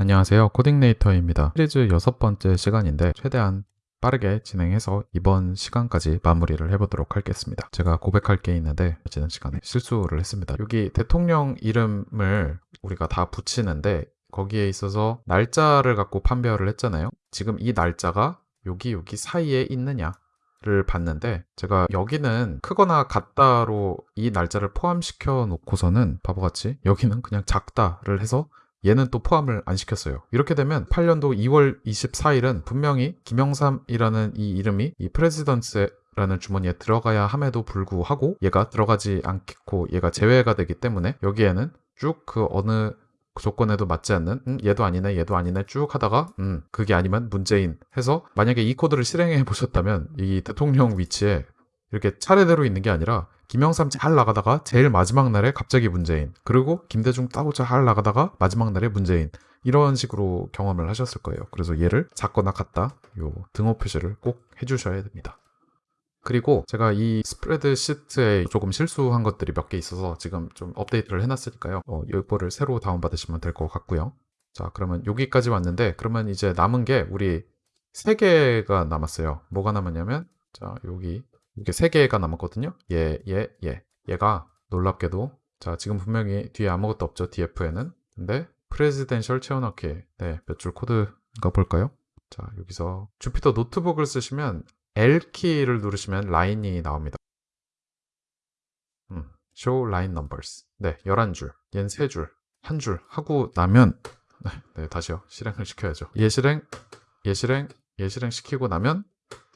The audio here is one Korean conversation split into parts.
안녕하세요. 코딩네이터입니다. 시리즈 여섯 번째 시간인데 최대한 빠르게 진행해서 이번 시간까지 마무리를 해보도록 하겠습니다. 제가 고백할 게 있는데 지난 시간에 실수를 했습니다. 여기 대통령 이름을 우리가 다 붙이는데 거기에 있어서 날짜를 갖고 판별을 했잖아요. 지금 이 날짜가 여기 여기 사이에 있느냐 를 봤는데 제가 여기는 크거나 같다로 이 날짜를 포함시켜 놓고서는 바보같이 여기는 그냥 작다를 해서 얘는 또 포함을 안 시켰어요. 이렇게 되면 8년도 2월 24일은 분명히 김영삼이라는 이 이름이 이 프레지던스라는 주머니에 들어가야 함에도 불구하고 얘가 들어가지 않고 얘가 제외가 되기 때문에 여기에는 쭉 그 어느 조건에도 맞지 않는 음, 얘도 아니네 얘도 아니네 쭉 하다가 음 그게 아니면 문재인 해서 만약에 이 코드를 실행해 보셨다면 이 대통령 위치에 이렇게 차례대로 있는 게 아니라 김영삼 잘 나가다가 제일 마지막 날에 갑자기 문재인 그리고 김대중 따고 잘 나가다가 마지막 날에 문재인 이런 식으로 경험을 하셨을 거예요 그래서 얘를 작거나 같다 요 등호 표시를 꼭 해주셔야 됩니다 그리고 제가 이 스프레드 시트에 조금 실수한 것들이 몇 개 있어서 지금 좀 업데이트를 해놨으니까요. 어, 이거를 새로 다운받으시면 될 것 같고요. 자, 그러면 여기까지 왔는데 그러면 이제 남은 게 우리 세 개가 남았어요. 뭐가 남았냐면 자, 여기 이렇게 세 개가 남았거든요. 얘, 얘, 얘. 얘가 놀랍게도 자, 지금 분명히 뒤에 아무것도 없죠. DF에는. 근데 presidential 채워넣기. 네, 몇 줄 코드가 볼까요? 자, 여기서 Jupyter Notebook을 쓰시면 L키를 누르시면 라인이 나옵니다. 음, show line numbers. 네, 11줄. 얘는 3줄. 한 줄 하고 나면 네, 네, 다시요. 실행을 시켜야죠. 예실행, 예실행, 예실행 시키고 나면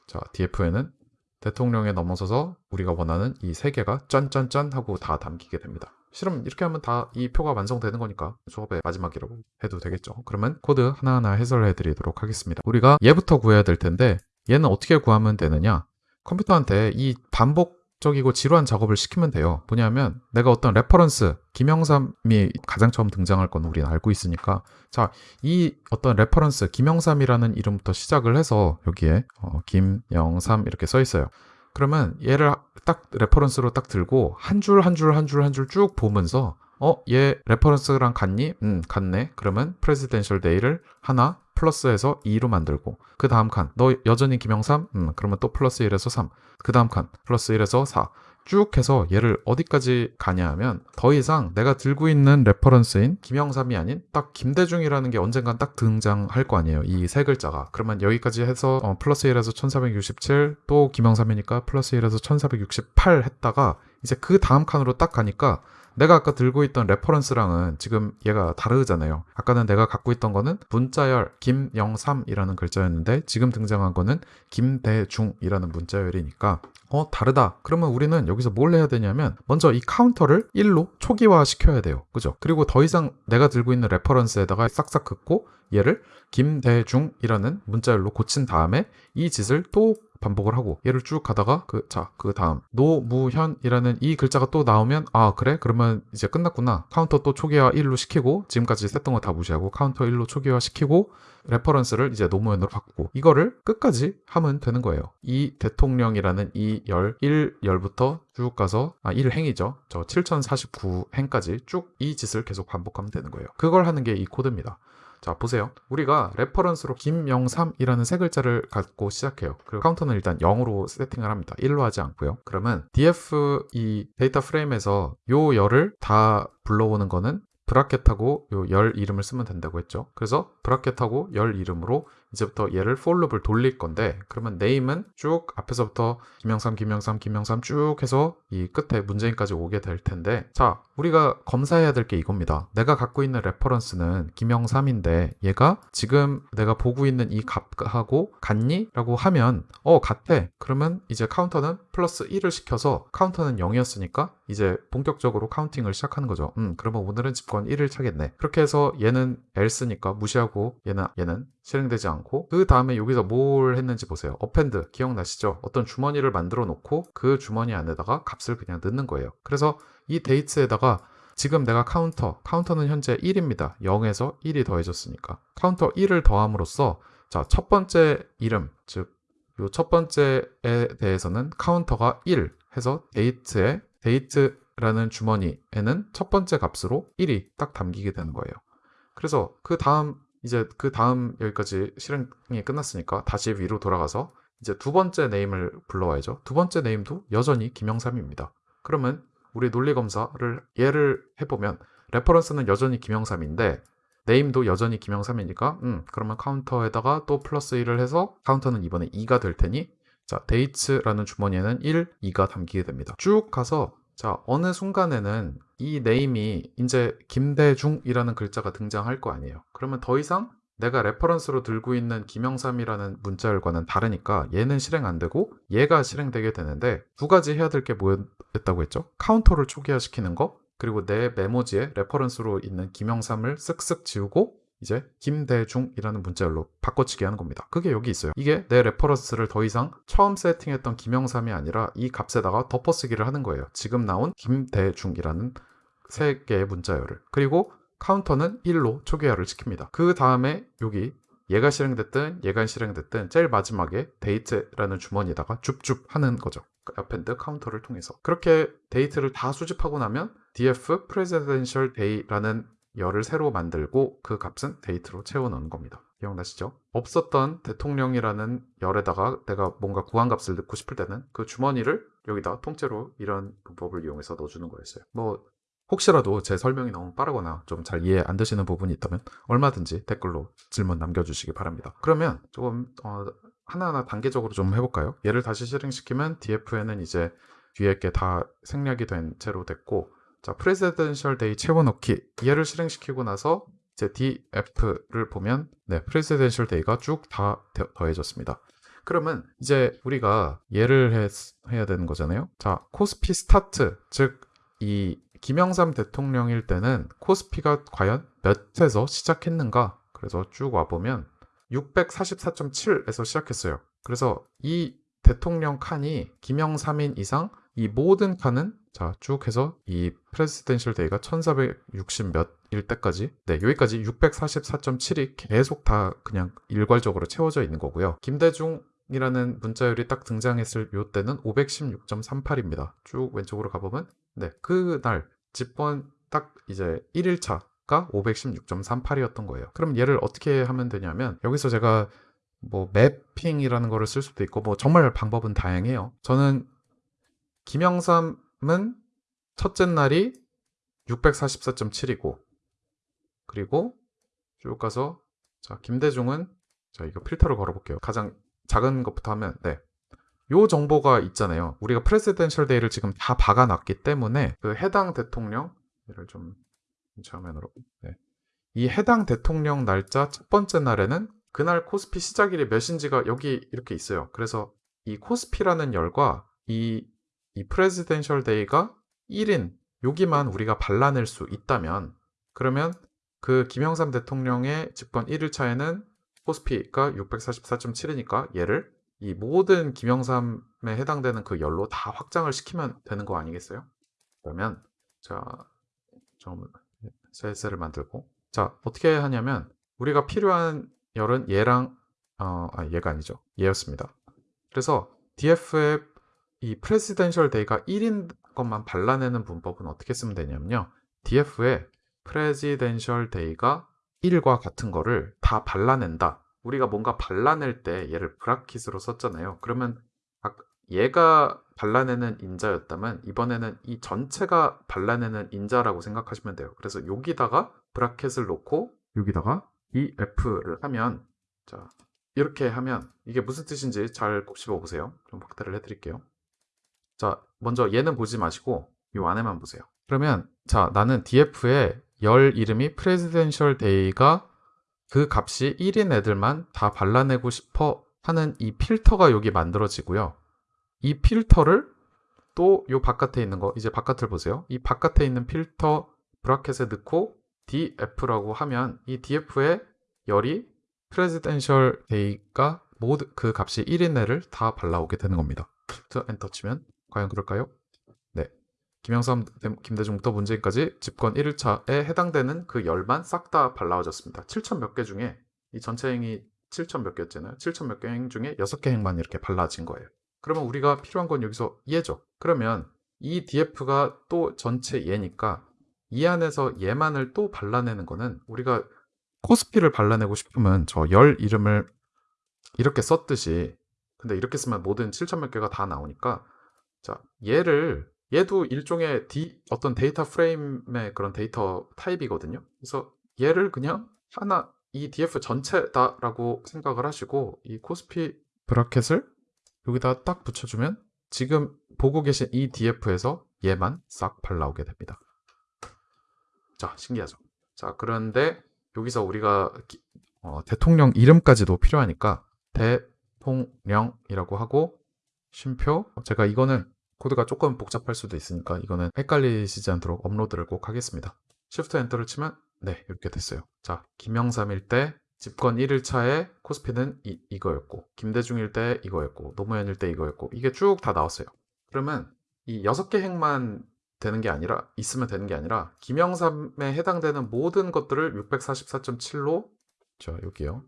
자, DF에는 대통령에 넘어서서 우리가 원하는 이 세 개가 짠짠짠 하고 다 담기게 됩니다. 실험 이렇게 하면 다 이 표가 완성되는 거니까 수업의 마지막이라고 해도 되겠죠. 그러면 코드 하나하나 해설해 드리도록 하겠습니다. 우리가 얘부터 구해야 될 텐데 얘는 어떻게 구하면 되느냐? 컴퓨터한테 이 반복 적이고 지루한 작업을 시키면 돼요. 뭐냐면 내가 어떤 reference, 김영삼이 가장 처음 등장할 건 우리는 알고 있으니까 자, 이 어떤 reference, 김영삼이라는 이름부터 시작을 해서 여기에 어, 김영삼 이렇게 써 있어요. 그러면 얘를 딱 reference로 딱 들고 한 줄 한 줄 한 줄 한 줄 쭉 보면서 어, 얘 reference랑 같니? 음, 같네. 그러면 presidential day를 하나 플러스해서 2로 만들고 그 다음 칸 너 여전히 김영삼? 음 그러면 또 플러스 1에서 3 그 다음 칸 플러스 1에서 4쭉 해서 얘를 어디까지 가냐 하면 더 이상 내가 들고 있는 reference인 김영삼이 아닌 딱 김대중이라는 게 언젠간 딱 등장할 거 아니에요 이 세 글자가 그러면 여기까지 해서 어, 플러스 1에서 1467 또 김영삼이니까 플러스 1에서 1468 했다가 이제 그 다음 칸으로 딱 가니까 내가 아까 들고 있던 reference랑은 지금 얘가 다르잖아요. 아까는 내가 갖고 있던 거는 문자열 김영삼이라는 글자였는데 지금 등장한 거는 김대중이라는 문자열이니까 어 다르다. 그러면 우리는 여기서 뭘 해야 되냐면 먼저 이 카운터를 1로 초기화 시켜야 돼요. 그죠? 그리고 더 이상 내가 들고 있는 reference에다가 싹싹 긋고 얘를 김대중이라는 문자열로 고친 다음에 이 짓을 또 반복을 하고 얘를 쭉 가다가 그 자 그 다음. 노무현이라는 이 글자가 또 나오면 아 그래? 그러면 이제 끝났구나. 카운터 또 초기화 1로 시키고 지금까지 했던 거 다 무시하고 카운터 1로 초기화 시키고 reference를 이제 노무현으로 바꾸고 이거를 끝까지 하면 되는 거예요. 이 대통령이라는 이 열 1열부터 쭉 가서 아 1행이죠. 저 7049행까지 쭉 이 짓을 계속 반복하면 되는 거예요. 그걸 하는 게 이 코드입니다 자 보세요. 우리가 reference로 김영삼이라는 세 글자를 갖고 시작해요. 그리고 카운터는 일단 0으로 세팅을 합니다. 1로 하지 않고요. 그러면 df 이 data frame에서 요 열을 다 불러오는 거는 bracket하고 요 열 이름을 쓰면 된다고 했죠. 그래서 bracket하고 열 이름으로 이제부터 얘를 for loop을 돌릴 건데 그러면 name은 쭉 앞에서부터 김영삼 김영삼 김영삼 쭉 해서 이 끝에 문재인까지 오게 될 텐데 자 우리가 검사해야 될 게 이겁니다. 내가 갖고 있는 reference는 김영삼인데 얘가 지금 내가 보고 있는 이 값하고 같니? 라고 하면 어 같아. 그러면 이제 카운터는 플러스 1을 시켜서 카운터는 0이었으니까 이제 본격적으로 counting을 시작하는 거죠. 음 그러면 오늘은 집권 1일 차겠네. 그렇게 해서 얘는 else니까 무시하고 얘는 얘는 실행되지 않고 그 다음에 여기서 뭘 했는지 보세요. append 기억나시죠? 어떤 주머니를 만들어 놓고 그 주머니 안에다가 값을 그냥 넣는 거예요. 그래서 이 date에다가 지금 내가 카운터 카운터는 현재 1입니다. 0에서 1이 더해졌으니까. 카운터 1을 더함으로써 자 첫 번째 이름 즉 요 첫 번째에 대해서는 카운터가 1 해서 date에 date라는 주머니에는 첫 번째 값으로 1이 딱 담기게 되는 거예요 그래서 그 다음 이제 그 다음 여기까지 실행이 끝났으니까 다시 위로 돌아가서 이제 두 번째 name을 불러와야죠. 두 번째 name도 여전히 김영삼입니다. 그러면 우리 논리 검사를 예를 해보면 reference는 여전히 김영삼인데 name도 여전히 김영삼이니까 음 그러면 카운터에다가 또 플러스 1을 해서 카운터는 이번에 2가 될 테니 자 dates라는 주머니에는 1, 2가 담기게 됩니다. 쭉 가서 자 어느 순간에는 이 name이 이제 김대중이라는 글자가 등장할 거 아니에요. 그러면 더 이상 내가 reference로 들고 있는 김영삼이라는 문자열과는 다르니까 얘는 실행 안 되고 얘가 실행되게 되는데 두 가지 해야 될 게 뭐였다고 했죠? 카운터를 초기화시키는 거 그리고 내 메모지에 reference로 있는 김영삼을 쓱쓱 지우고 이제 김대중이라는 문자열로 바꿔치기 하는 겁니다. 그게 여기 있어요. 이게 내 reference를 더 이상 처음 세팅했던 김영삼이 아니라 이 값에다가 덮어쓰기를 하는 거예요. 지금 나온 김대중이라는 세 개의 문자열을. 그리고 카운터는 1로 초기화를 시킵니다. 그 다음에 여기 얘가 실행됐든 얘가 실행됐든 제일 마지막에 date라는 주머니에다가 줍줍 하는 거죠. append 카운터를 통해서. 그렇게 date를 다 수집하고 나면 df presidential day라는 열을 새로 만들고 그 값은 date로 채워넣는 겁니다. 기억나시죠? 없었던 대통령이라는 열에다가 내가 뭔가 구한값을 넣고 싶을 때는 그 주머니를 여기다 통째로 이런 문법을 이용해서 넣어주는 거였어요. 뭐 혹시라도 제 설명이 너무 빠르거나 좀 잘 이해 안 되시는 부분이 있다면 얼마든지 댓글로 질문 남겨주시기 바랍니다. 그러면 조금 어, 하나하나 단계적으로 좀 해볼까요? 얘를 다시 실행시키면 df에는 이제 뒤에 게 다 생략이 된 채로 됐고 자 presidential day 채워넣기 얘를 실행시키고 나서 이제 df를 보면 네 presidential day가 쭉 다 더해졌습니다. 그러면 이제 우리가 예를 했, 해야 되는 거잖아요. 자 코스피 스타트 즉 이 김영삼 대통령일 때는 코스피가 과연 몇에서 시작했는가? 그래서 쭉 와보면 644.7에서 시작했어요. 그래서 이 대통령 칸이 김영삼인 이상 이 모든 칸은 자 쭉 해서 이 presidential day가 1460 몇일 때까지 네 여기까지 644.7이 계속 다 그냥 일괄적으로 채워져 있는 거고요. 김대중 이라는 문자열이 딱 등장했을 요 때는 516.38입니다. 쭉 왼쪽으로 가보면 네 그날 집번 딱 이제 1일차가 516.38이었던 거예요. 그럼 얘를 어떻게 하면 되냐면 여기서 제가 뭐 매핑이라는 거를 쓸 수도 있고 뭐 정말 방법은 다양해요. 저는 김영삼은 첫째 날이 644.7이고 그리고 쭉 가서 자 김대중은 자 이거 필터를 걸어볼게요. 가장 작은 것부터 하면 네. 요 정보가 있잖아요. 우리가 presidential day를 지금 다 박아놨기 때문에 그 해당 대통령 얘를 좀 좌면으로 네. 이 해당 대통령 날짜 첫 번째 날에는 그날 코스피 시작일이 몇인지가 여기 이렇게 있어요. 그래서 이 코스피라는 열과 이, 이 presidential day가 1인 여기만 우리가 발라낼 수 있다면 그러면 그 김영삼 대통령의 집권 1일차에는 코스피가 644.7이니까 얘를 이 모든 김영삼에 해당되는 그 열로 다 확장을 시키면 되는 거 아니겠어요? 그러면 자, 좀 셀셀을 만들고 자, 어떻게 하냐면 우리가 필요한 열은 얘랑 어, 아, 얘가 아니죠. 얘였습니다. 그래서 df의 이 presidential day가 1인 것만 발라내는 문법은 어떻게 쓰면 되냐면요. df의 presidential day가 1과 같은 거를 다 발라낸다. 우리가 뭔가 발라낼 때 얘를 브라킷으로 썼잖아요. 그러면 얘가 발라내는 인자였다면 이번에는 이 전체가 발라내는 인자라고 생각하시면 돼요. 그래서 여기다가 브라켓을 놓고 여기다가 이 f를 하면 자 이렇게 하면 이게 무슨 뜻인지 잘 곱씹어 보세요. 좀 확대를 해드릴게요. 자 먼저 얘는 보지 마시고 이 안에만 보세요. 그러면 자 나는 df의 열 이름이 presidential day가 그 값이 1인 애들만 다 발라내고 싶어 하는 이 필터가 여기 만들어지고요. 이 필터를 또 요 바깥에 있는 거 이제 바깥을 보세요. 이 바깥에 있는 필터 브라켓에 넣고 df라고 하면 이 df의 열이 presidential day가 모두 그 값이 1인 애를 다 발라오게 되는 겁니다. 엔터 치면 과연 그럴까요? 김영삼, 김대중부터 문재인까지 집권 1일차에 해당되는 그 열만 싹 다 발라워졌습니다. 7천 몇 개 중에 이 전체 행이 7천 몇 개였잖아요. 7천 몇 개 행 중에 6개 행만 이렇게 발라진 거예요. 그러면 우리가 필요한 건 여기서 얘죠. 그러면 이 df가 또 전체 얘니까 이 안에서 얘만을 또 발라내는 거는 우리가 코스피를 발라내고 싶으면 저 열 이름을 이렇게 썼듯이 근데 이렇게 쓰면 모든 7천 몇 개가 다 나오니까 자 얘를 얘도 일종의 디, 어떤 데이터 프레임의 그런 데이터 타입이거든요. 그래서 얘를 그냥 하나 이 df 전체다라고 생각을 하시고 이 코스피 bracket을 여기다 딱 붙여주면 지금 보고 계신 이 df에서 얘만 싹 발라오게 됩니다. 자 신기하죠. 자 그런데 여기서 우리가 기- 어, 대통령 이름까지도 필요하니까 대통령이라고 하고 쉼표 제가 이거는 코드가 조금 복잡할 수도 있으니까 이거는 헷갈리시지 않도록 업로드를 꼭 하겠습니다. Shift Enter를 치면 네 이렇게 됐어요. 자 김영삼일 때 집권 1일차에 코스피는 이, 이거였고 김대중일 때 이거였고 노무현일 때 이거였고 이게 쭉 다 나왔어요. 그러면 이 6개 행만 되는 게 아니라 있으면 되는 게 아니라 김영삼에 해당되는 모든 것들을 644.7로 자 여기요.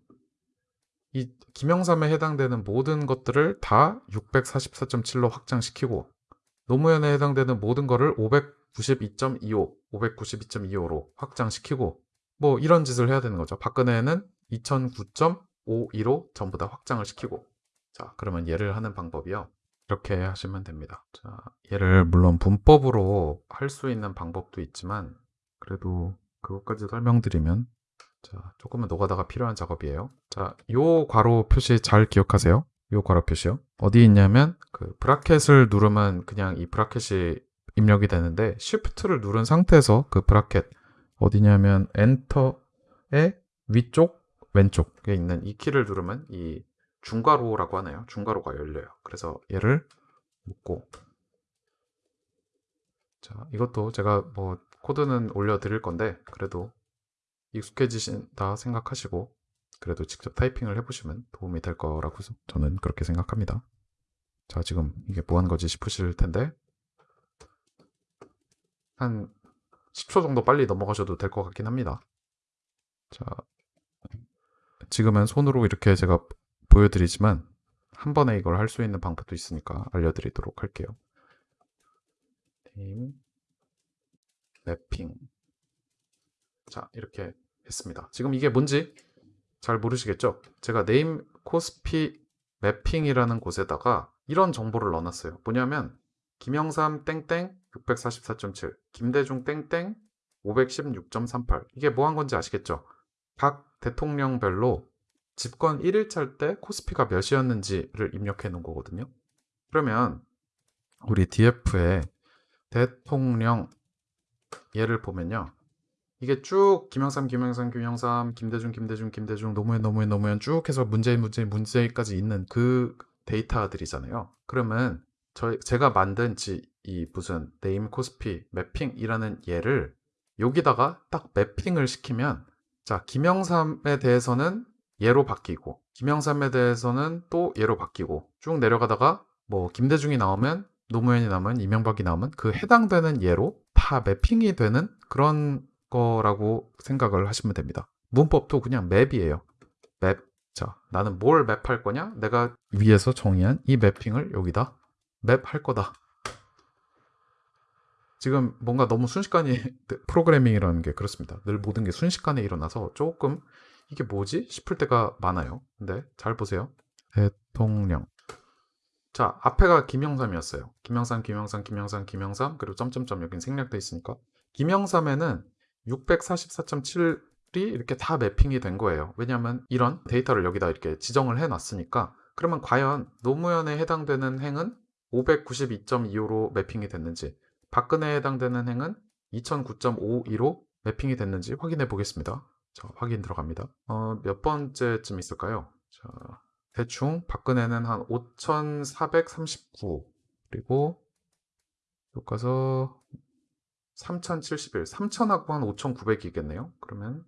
이 김영삼에 해당되는 모든 것들을 다 644.7로 확장시키고 노무현에 해당되는 모든 거를 592.25, 592.25로 확장시키고 뭐 이런 짓을 해야 되는 거죠. 박근혜는 2009.52로 전부 다 확장을 시키고 자 그러면 얘를 하는 방법이요. 이렇게 하시면 됩니다. 자 얘를 물론 문법으로 할 수 있는 방법도 있지만 그래도 그것까지 설명드리면 자 조금은 노가다가 필요한 작업이에요. 자 요 괄호 표시 잘 기억하세요. 요 괄호 표시요. 어디 있냐면 그 브라켓을 누르면 그냥 이 브라켓이 입력이 되는데 Shift를 누른 상태에서 그 브라켓 어디냐면 엔터의 위쪽 왼쪽에 있는 이 키를 누르면 이 중괄호라고 하나요? 중괄호가 열려요. 그래서 얘를 묶고 자 이것도 제가 뭐 코드는 올려드릴 건데 그래도 익숙해지신다 생각하시고 그래도 직접 타이핑을 해보시면 도움이 될 거라고 저는 그렇게 생각합니다. 자 지금 이게 뭐 하는 거지 싶으실 텐데 한 10초 정도 빨리 넘어가셔도 될 것 같긴 합니다. 자, 지금은 손으로 이렇게 제가 보여드리지만 한 번에 이걸 할 수 있는 방법도 있으니까 알려드리도록 할게요. 팀 맵핑 자 이렇게 했습니다. 지금 이게 뭔지 잘 모르시겠죠? 제가 네임 코스피 맵핑이라는 곳에다가 이런 정보를 넣어놨어요. 뭐냐면 김영삼 땡땡 644.7, 김대중 땡땡 516.38. 이게 뭐 한 건지 아시겠죠? 각 대통령별로 집권 1일차일 때 코스피가 몇이었는지를 입력해 놓은 거거든요. 그러면 우리 DF에 대통령 얘를 보면요. 이게 쭉 김영삼, 김영삼, 김영삼, 김대중, 김대중, 김대중, 노무현, 노무현, 노무현 쭉 해서 문재인, 문재인, 문재인까지 있는 그 데이터들이잖아요. 그러면 저 제가 만든 지, 이 무슨 name 코스피 매핑이라는 얘를 여기다가 딱 매핑을 시키면 자 김영삼에 대해서는 얘로 바뀌고 김영삼에 대해서는 또 얘로 바뀌고 쭉 내려가다가 뭐 김대중이 나오면 노무현이 나오면 이명박이 나오면 그 해당되는 얘로 다 매핑이 되는 그런 거라고 생각을 하시면 됩니다. 문법도 그냥 map이에요. 맵. 자, 나는 뭘 맵할 거냐? 내가 위에서 정의한 이 매핑을 여기다 맵할 거다. 지금 뭔가 너무 순식간에 프로그래밍이라는 게 그렇습니다. 늘 모든 게 순식간에 일어나서 조금 이게 뭐지 싶을 때가 많아요. 근데 잘 보세요. 대통령. 자, 앞에가 김영삼이었어요. 김영삼, 김영삼, 김영삼, 김영삼, 그리고 점점점 여긴 생략돼 있으니까. 김영삼에는 644.7이 이렇게 다 매핑이 된 거예요. 왜냐하면 이런 데이터를 여기다 이렇게 지정을 해 놨으니까. 그러면 과연 노무현에 해당되는 행은 592.25로 매핑이 됐는지, 박근혜에 해당되는 행은 2009.52로 매핑이 됐는지 확인해 보겠습니다. 자, 확인 들어갑니다. 어, 몇 번째쯤 있을까요? 자, 대충 박근혜는 한 5,439 그리고 가서 3,071 3,000하고 한 5,900이겠네요. 그러면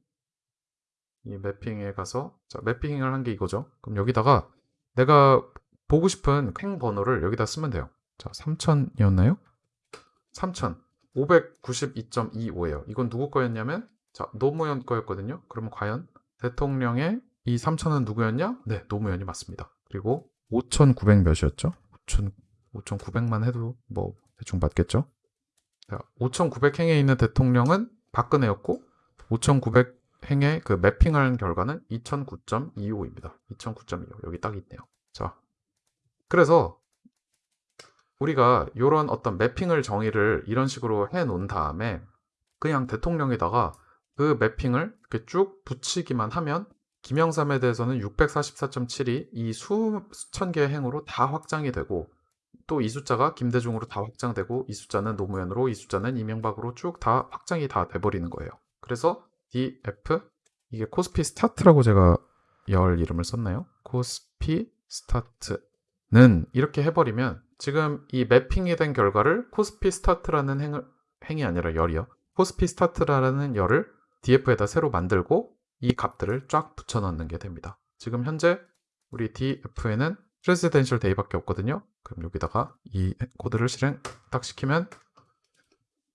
이 매핑에 가서 자, 매핑을 한 게 이거죠. 그럼 여기다가 내가 보고 싶은 행 번호를 여기다 쓰면 돼요. 자, 3,000이었나요? 3,000 592.25예요. 이건 누구 거였냐면 자, 노무현 거였거든요. 그러면 과연 대통령의 이 3,000은 누구였냐? 네, 노무현이 맞습니다. 그리고 5,900 몇이었죠? 5,000, 5,900만 해도 뭐 대충 맞겠죠? 자, 5,900행에 있는 대통령은 박근혜였고 5,900 행에 그 매핑한 결과는 2009.25입니다. 2009.25 여기 딱 있네요. 자, 그래서 우리가 이런 어떤 매핑을 정의를 이런 식으로 해 놓은 다음에 그냥 대통령에다가 그 매핑을 이렇게 쭉 붙이기만 하면 김영삼에 대해서는 644.7이 이 수, 수천 개의 행으로 다 확장이 되고 또 이 숫자가 김대중으로 다 확장되고 이 숫자는 노무현으로 이 숫자는 이명박으로 쭉 다 확장이 다 돼버리는 거예요. 그래서 DF 이게 코스피 스타트라고 제가 열 이름을 썼나요? 코스피 스타트는 이렇게 해버리면 지금 이 매핑이 된 결과를 코스피 스타트라는 행을, 행이 아니라 열이요. 코스피 스타트라는 열을 DF에다 새로 만들고 이 값들을 쫙 붙여 넣는 게 됩니다. 지금 현재 우리 DF에는 presidential day밖에 없거든요. 그럼 여기다가 이 코드를 실행 딱 시키면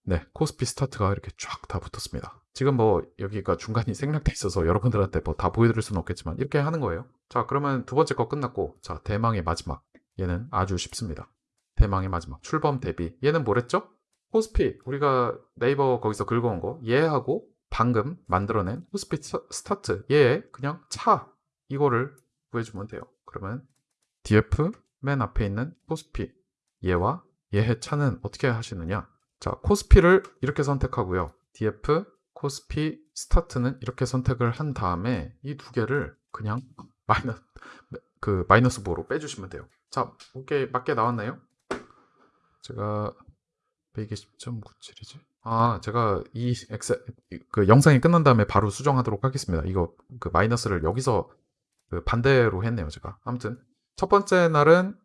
네, 코스피 스타트가 이렇게 쫙 다 붙었습니다. 지금 뭐 여기가 중간이 생략돼 있어서 여러분들한테 뭐 다 보여드릴 수는 없겠지만 이렇게 하는 거예요. 자, 그러면 두 번째 거 끝났고 자, 대망의 마지막. 얘는 아주 쉽습니다. 대망의 마지막. 출범 대비. 얘는 뭐랬죠? 코스피. 우리가 네이버 거기서 긁어온 거. 얘하고 방금 만들어낸 코스피 스- 스타트. 얘 그냥 차. 이거를 구해주면 돼요. 그러면 DF 맨 앞에 있는 코스피. 얘와 얘의 차는 어떻게 하시느냐? 자, 코스피를 이렇게 선택하고요. DF 코스피 스타트는 이렇게 선택을 한 다음에 이 두 개를 그냥 마이너스 그 마이너스 5로 빼주시면 돼요. 자, 오케이 맞게 나왔나요? 제가 120.97이지. 아, 제가 이 엑셀 그 영상이 끝난 다음에 바로 수정하도록 하겠습니다. 이거 그 마이너스를 여기서 그 반대로 했네요, 제가. 아무튼 첫 번째 날은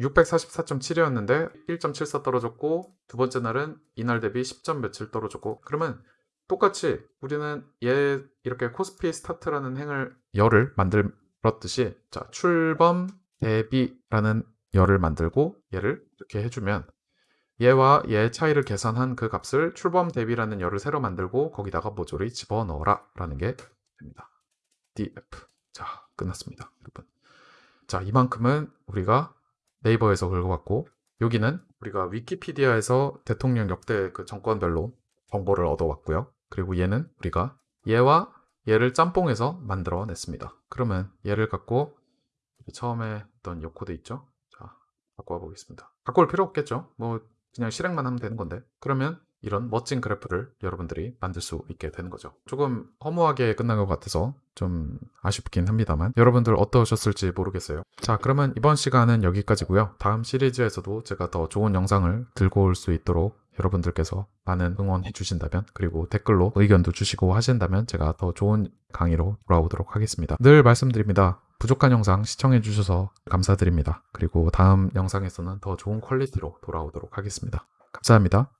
644.7이었는데 1.74 떨어졌고 두 번째 날은 이날 대비 10점 몇 떨어졌고 그러면 똑같이 우리는 얘 이렇게 코스피 스타트라는 행을 열을 만들었듯이 자 출범 대비라는 열을 만들고 얘를 이렇게 해주면 얘와 얘의 차이를 계산한 그 값을 출범 대비라는 열을 새로 만들고 거기다가 모조리 집어넣어라 라는 게 됩니다. DF 자 끝났습니다 여러분 자 이만큼은 우리가 네이버에서 긁어봤고 여기는 우리가 위키피디아에서 대통령 역대 그 정권별로 정보를 얻어왔고요. 그리고 얘는 우리가 얘와 얘를 짬뽕해서 만들어냈습니다. 그러면 얘를 갖고 처음에 했던 요 코드 있죠? 자, 갖고 와 보겠습니다. 갖고 올 필요 없겠죠? 뭐 그냥 실행만 하면 되는 건데 그러면 이런 멋진 그래프를 여러분들이 만들 수 있게 되는 거죠. 조금 허무하게 끝난 것 같아서 좀 아쉽긴 합니다만 여러분들 어떠셨을지 모르겠어요. 자 그러면 이번 시간은 여기까지고요. 다음 시리즈에서도 제가 더 좋은 영상을 들고 올 수 있도록 여러분들께서 많은 응원해 주신다면 그리고 댓글로 의견도 주시고 하신다면 제가 더 좋은 강의로 돌아오도록 하겠습니다. 늘 말씀드립니다. 부족한 영상 시청해 주셔서 감사드립니다. 그리고 다음 영상에서는 더 좋은 quality로 돌아오도록 하겠습니다. 감사합니다.